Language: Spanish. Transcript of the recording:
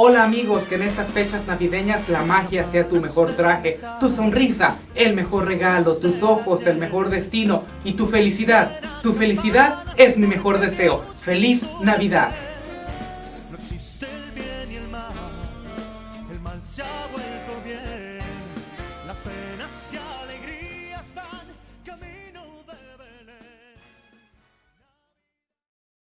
Hola amigos, que en estas fechas navideñas la magia sea tu mejor traje, tu sonrisa, el mejor regalo, tus ojos, el mejor destino y tu felicidad. Tu felicidad es mi mejor deseo. ¡Feliz Navidad!